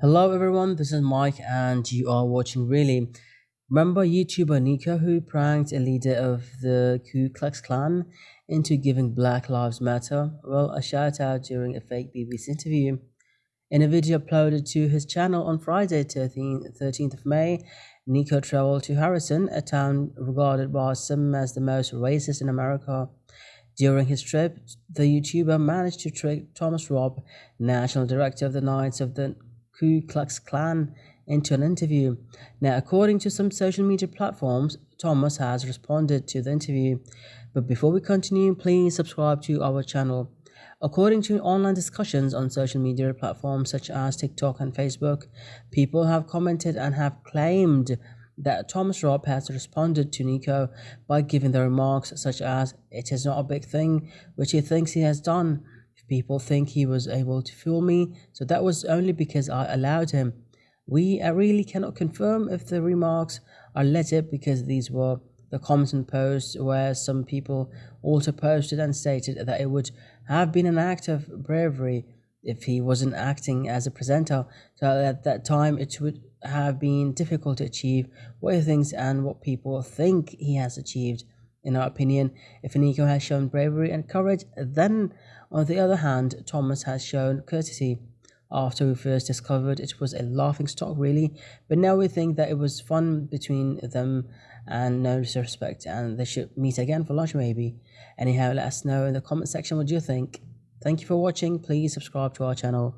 Hello everyone, this is Mike and you are watching Really. Remember YouTuber Niko who pranked a leader of the Ku Klux Klan into giving Black Lives Matter? Well, a shout out during a fake BBC interview. In a video uploaded to his channel on Friday, 13th of May, Niko traveled to Harrison, a town regarded by some as the most racist in America. During his trip, the YouTuber managed to trick Thomas Robb, national director of the Knights of the Ku Klux Klan into an interview. Now, according to some social media platforms, Thomas has responded to the interview. But before we continue, please subscribe to our channel. According to online discussions on social media platforms such as TikTok and Facebook, people have commented and have claimed that Thomas Robb has responded to Niko by giving the remarks such as, It is not a big thing, which he thinks he has done people think he was able to fool me, so that was only because I allowed him. We uh, really cannot confirm if the remarks are legit because these were the comments and posts where some people also posted and stated that it would have been an act of bravery if he wasn't acting as a presenter. So at that time, it would have been difficult to achieve what he thinks and what people think he has achieved. In our opinion, if Niko has shown bravery and courage, then on the other hand, Thomas has shown courtesy. After we first discovered it was a laughing stock really, but now we think that it was fun between them and no disrespect and they should meet again for lunch maybe. Anyhow, let us know in the comment section what you think. Thank you for watching, please subscribe to our channel.